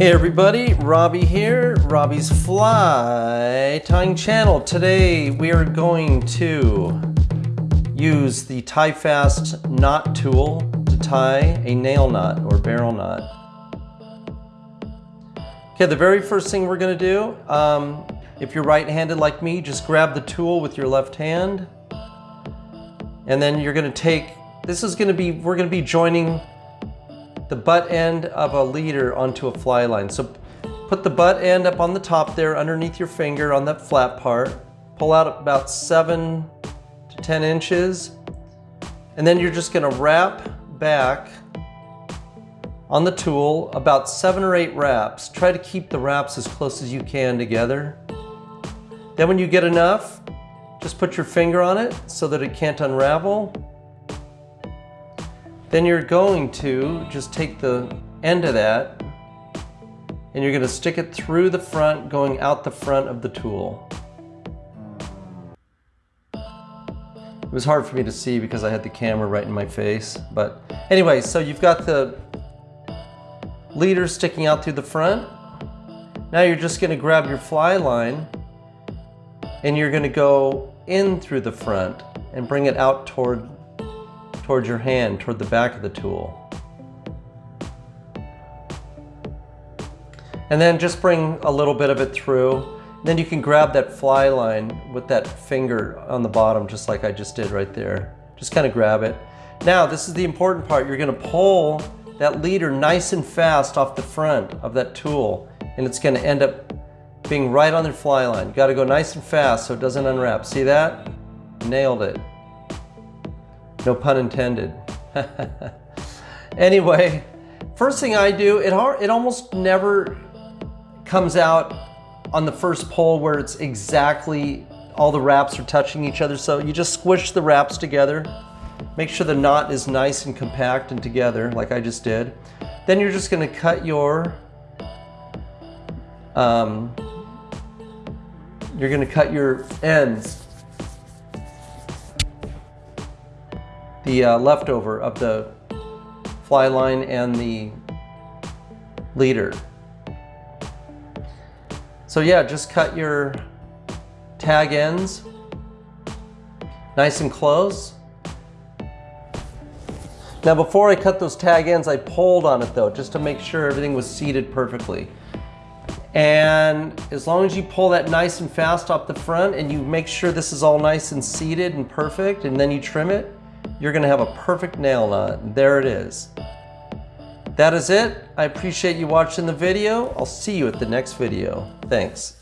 Hey everybody, Robbie here, Robbie's Fly Tying Channel. Today we are going to use the Tie Fast knot tool to tie a nail knot or barrel knot. Okay, the very first thing we're gonna do, um, if you're right-handed like me, just grab the tool with your left hand. And then you're gonna take, this is gonna be, we're gonna be joining the butt end of a leader onto a fly line. So put the butt end up on the top there underneath your finger on that flat part. Pull out about seven to 10 inches. And then you're just gonna wrap back on the tool about seven or eight wraps. Try to keep the wraps as close as you can together. Then when you get enough, just put your finger on it so that it can't unravel. Then you're going to just take the end of that and you're going to stick it through the front going out the front of the tool. It was hard for me to see because I had the camera right in my face. But anyway, so you've got the leader sticking out through the front. Now you're just going to grab your fly line and you're going to go in through the front and bring it out toward towards your hand, toward the back of the tool. And then just bring a little bit of it through. Then you can grab that fly line with that finger on the bottom, just like I just did right there. Just kind of grab it. Now, this is the important part. You're gonna pull that leader nice and fast off the front of that tool, and it's gonna end up being right on the fly line. You gotta go nice and fast so it doesn't unwrap. See that? Nailed it. No pun intended. anyway, first thing I do, it, it almost never comes out on the first pull where it's exactly all the wraps are touching each other. So you just squish the wraps together. Make sure the knot is nice and compact and together like I just did. Then you're just gonna cut your, um, you're gonna cut your ends the uh, leftover of the fly line and the leader. So yeah, just cut your tag ends nice and close. Now before I cut those tag ends, I pulled on it though, just to make sure everything was seated perfectly. And as long as you pull that nice and fast off the front and you make sure this is all nice and seated and perfect and then you trim it, you're gonna have a perfect nail knot. There it is. That is it. I appreciate you watching the video. I'll see you at the next video. Thanks.